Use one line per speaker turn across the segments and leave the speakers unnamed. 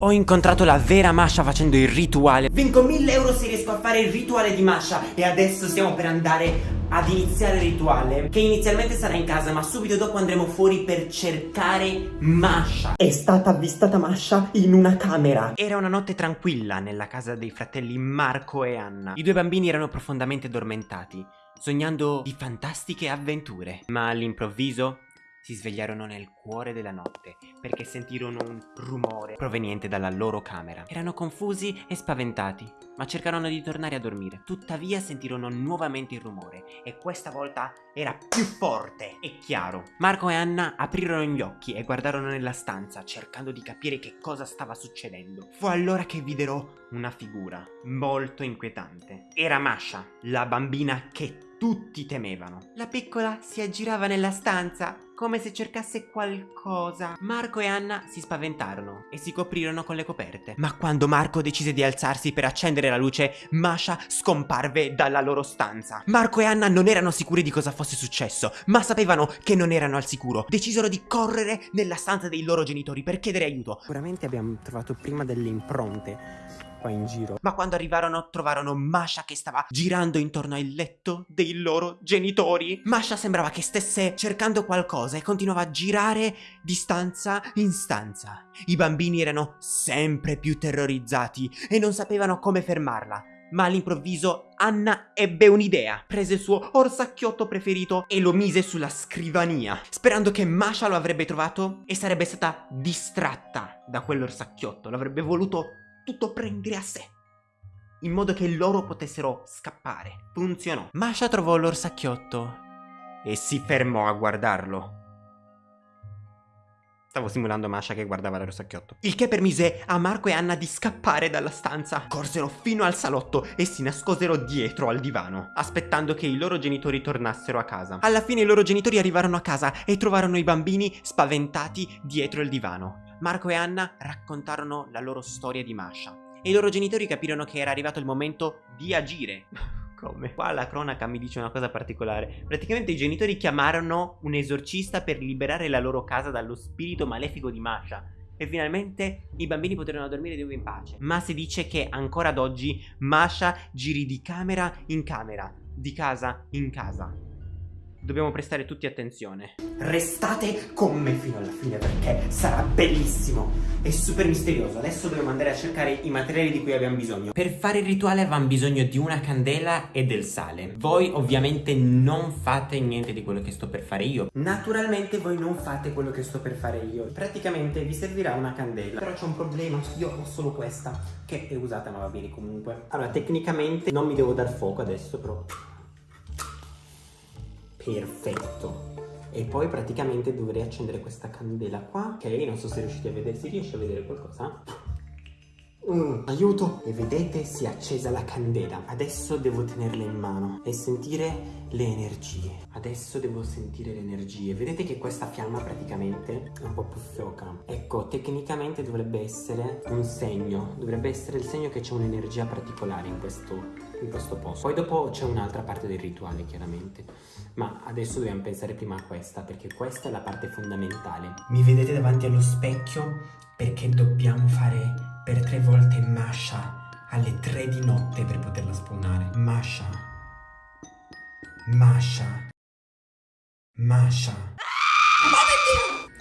Ho incontrato la vera Masha facendo il rituale. Vinco 1000 euro se riesco a fare il rituale di Masha. E adesso stiamo per andare ad iniziare il rituale Che inizialmente sarà in casa ma subito dopo andremo fuori per cercare Masha. È stata avvistata Masha in una camera. Era una notte tranquilla nella casa dei fratelli Marco e Anna. I due bambini erano profondamente addormentati Sognando di fantastiche avventure. Ma all'improvviso si svegliarono nel cuore della notte perché sentirono un rumore proveniente dalla loro camera. Erano confusi e spaventati, ma cercarono di tornare a dormire. Tuttavia sentirono nuovamente il rumore e questa volta era più forte e chiaro. Marco e Anna aprirono gli occhi e guardarono nella stanza cercando di capire che cosa stava succedendo. Fu allora che videro una figura molto inquietante. Era Masha, la bambina che tutti temevano. La piccola si aggirava nella stanza come se cercasse qualcosa. Marco e Anna si spaventarono e si coprirono con le coperte. Ma quando Marco decise di alzarsi per accendere la luce, Masha scomparve dalla loro stanza. Marco e Anna non erano sicuri di cosa fosse successo, ma sapevano che non erano al sicuro. Decisero di correre nella stanza dei loro genitori per chiedere aiuto. Sicuramente abbiamo trovato prima delle impronte qua in giro. Ma quando arrivarono trovarono Masha che stava girando intorno al letto dei loro genitori. Masha sembrava che stesse cercando qualcosa e continuava a girare di stanza in stanza. I bambini erano sempre più terrorizzati e non sapevano come fermarla. Ma all'improvviso Anna ebbe un'idea. Prese il suo orsacchiotto preferito e lo mise sulla scrivania, sperando che Masha lo avrebbe trovato e sarebbe stata distratta da quell'orsacchiotto. L'avrebbe voluto tutto prendere a sé in modo che loro potessero scappare. Funzionò. Masha trovò l'orsacchiotto e si fermò a guardarlo. Stavo simulando Masha che guardava l'orsacchiotto. Il che permise a Marco e Anna di scappare dalla stanza. Corsero fino al salotto e si nascosero dietro al divano, aspettando che i loro genitori tornassero a casa. Alla fine i loro genitori arrivarono a casa e trovarono i bambini spaventati dietro il divano. Marco e Anna raccontarono la loro storia di Masha e i loro genitori capirono che era arrivato il momento di agire. Come? Qua la cronaca mi dice una cosa particolare. Praticamente i genitori chiamarono un esorcista per liberare la loro casa dallo spirito malefico di Masha. E finalmente i bambini poterono dormire di nuovo in pace. Ma si dice che ancora ad oggi Masha giri di camera in camera, di casa in casa dobbiamo prestare tutti attenzione. Restate con me fino alla fine perché sarà bellissimo e super misterioso. Adesso dobbiamo andare a cercare i materiali di cui abbiamo bisogno. Per fare il rituale avevamo bisogno di una candela e del sale. Voi ovviamente non fate niente di quello che sto per fare io. Naturalmente voi non fate quello che sto per fare io. Praticamente vi servirà una candela. Però c'è un problema, io ho solo questa che è usata ma va bene comunque. Allora tecnicamente non mi devo dar fuoco adesso però perfetto e poi praticamente dovrei accendere questa candela qua ok non so se riuscite a vedere si riesce a vedere qualcosa Mm, aiuto! E vedete si è accesa la candela. Adesso devo tenerla in mano e sentire le energie. Adesso devo sentire le energie. Vedete che questa fiamma praticamente è un po' più fioca. Ecco, tecnicamente dovrebbe essere un segno. Dovrebbe essere il segno che c'è un'energia particolare in questo, in questo posto. Poi dopo c'è un'altra parte del rituale, chiaramente. Ma adesso dobbiamo pensare prima a questa, perché questa è la parte fondamentale. Mi vedete davanti allo specchio? Perché dobbiamo fare per tre volte Masha alle tre di notte per poterla spawnare. Masha. Masha. Masha.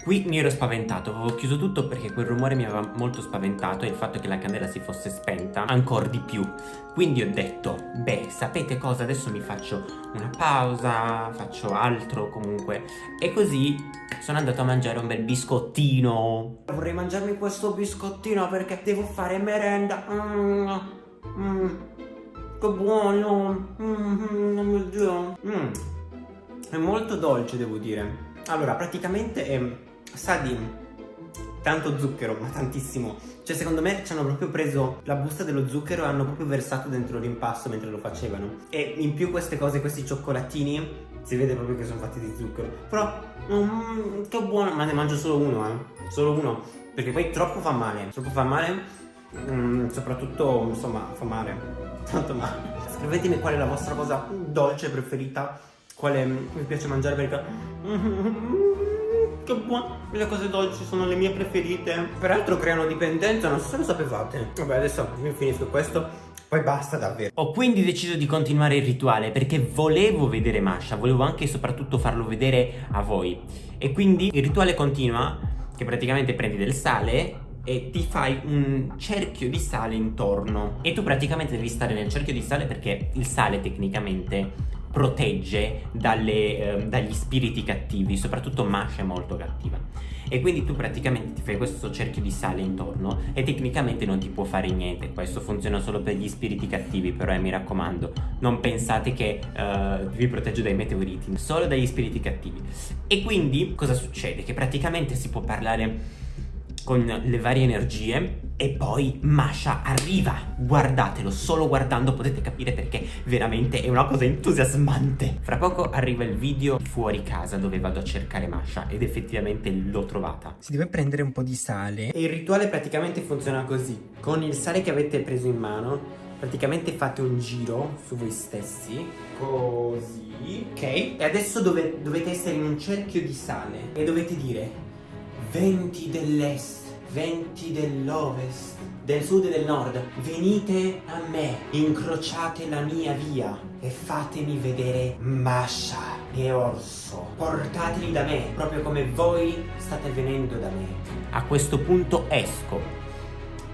Qui mi ero spaventato, avevo chiuso tutto perché quel rumore mi aveva molto spaventato e il fatto che la candela si fosse spenta ancora di più. Quindi ho detto, beh, sapete cosa? Adesso mi faccio una pausa, faccio altro comunque. E così sono andato a mangiare un bel biscottino. Vorrei mangiarmi questo biscottino perché devo fare merenda. Mm, mm, che buono. Mm, mm, mm, È molto dolce, devo dire. Allora, praticamente è sa di tanto zucchero, ma tantissimo. Cioè, secondo me ci hanno proprio preso la busta dello zucchero e hanno proprio versato dentro l'impasto mentre lo facevano. E in più queste cose, questi cioccolatini, si vede proprio che sono fatti di zucchero. Però, mm, che buono, ma ne mangio solo uno, eh. Solo uno. Perché poi troppo fa male. Troppo fa male, mm, soprattutto, insomma, fa male. Tanto male. Scrivetemi qual è la vostra cosa dolce preferita. Quale mi piace mangiare perché... che buono, le cose dolci sono le mie preferite. Peraltro creano dipendenza, non so se lo sapevate. Vabbè, adesso io finisco questo. Poi basta davvero. Ho quindi deciso di continuare il rituale perché volevo vedere Masha, volevo anche e soprattutto farlo vedere a voi. E quindi il rituale continua, che praticamente prendi del sale e ti fai un cerchio di sale intorno. E tu praticamente devi stare nel cerchio di sale perché il sale tecnicamente protegge dalle, eh, dagli spiriti cattivi, soprattutto Masha è molto cattiva. E quindi tu praticamente ti fai questo cerchio di sale intorno e tecnicamente non ti può fare niente. Questo funziona solo per gli spiriti cattivi, però eh, mi raccomando, non pensate che uh, vi protegge dai meteoriti, solo dagli spiriti cattivi. E quindi cosa succede? Che praticamente si può parlare con le varie energie e poi Masha arriva. Guardatelo, solo guardando potete capire perché veramente è una cosa entusiasmante. Fra poco arriva il video fuori casa dove vado a cercare Masha ed effettivamente l'ho trovata. Si deve prendere un po' di sale e il rituale praticamente funziona così. Con il sale che avete preso in mano praticamente fate un giro su voi stessi così ok e adesso dove, dovete essere in un cerchio di sale e dovete dire venti dell'est, venti dell'ovest, del sud e del nord, venite a me, incrociate la mia via e fatemi vedere Masha e Orso. Portateli da me, proprio come voi state venendo da me. A questo punto esco.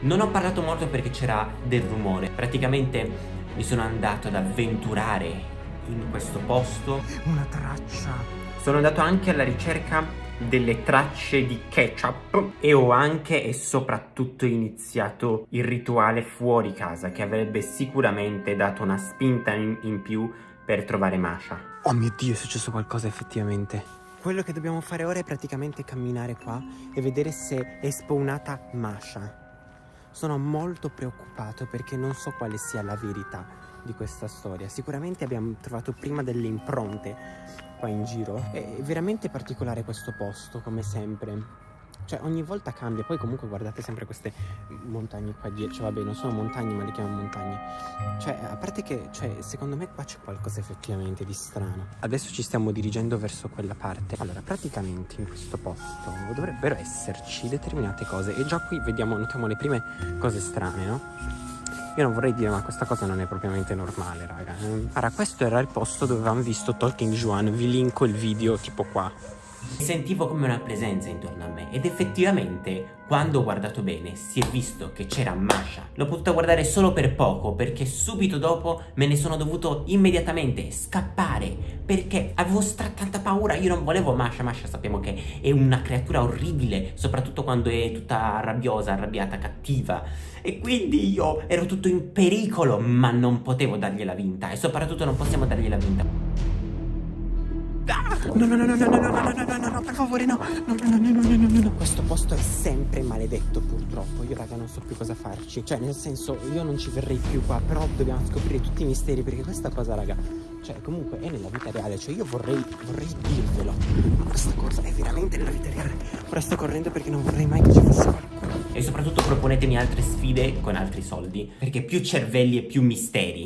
Non ho parlato molto perché c'era del rumore. Praticamente mi sono andato ad avventurare in questo posto. Una traccia. Sono andato anche alla ricerca delle tracce di ketchup e ho anche e soprattutto iniziato il rituale fuori casa che avrebbe sicuramente dato una spinta in, in più per trovare Masha. Oh mio Dio, è successo qualcosa effettivamente. Quello che dobbiamo fare ora è praticamente camminare qua e vedere se è spawnata Masha. Sono molto preoccupato perché non so quale sia la verità di questa storia. Sicuramente abbiamo trovato prima delle impronte qua in giro. È veramente particolare questo posto, come sempre. Cioè ogni volta cambia, poi comunque guardate sempre queste montagne qua dietro, cioè vabbè non sono montagne ma le chiamo montagne Cioè a parte che, cioè secondo me qua c'è qualcosa effettivamente di strano Adesso ci stiamo dirigendo verso quella parte Allora praticamente in questo posto dovrebbero esserci determinate cose E già qui vediamo, notiamo le prime cose strane no? Io non vorrei dire ma questa cosa non è propriamente normale raga. Allora questo era il posto dove avevamo visto Talking Juan. Vi linko il video tipo qua Sentivo come una presenza intorno a me ed effettivamente quando ho guardato bene si è visto che c'era Masha. L'ho potuta guardare solo per poco perché subito dopo me ne sono dovuto immediatamente scappare perché avevo tanta paura, io non volevo Masha, Masha sappiamo che è una creatura orribile soprattutto quando è tutta rabbiosa, arrabbiata, cattiva e quindi io ero tutto in pericolo ma non potevo dargliela vinta e soprattutto non possiamo dargliela vinta. No, no, no, no, no, no, no, no, no, no, no, no, per favore, no. No, no, no, no, no, no, no, no. Questo posto è sempre maledetto, purtroppo. Io, raga, non so più cosa farci. Cioè, nel senso, io non ci verrei più qua, però dobbiamo scoprire tutti i misteri, perché questa cosa, raga, cioè, comunque è nella vita reale. Cioè, io vorrei, vorrei dirvelo. Ma questa cosa è veramente nella vita reale. Ora sto correndo perché non vorrei mai che ci fosse qualcuno. E soprattutto proponetemi altre sfide con altri soldi, perché più cervelli e più misteri.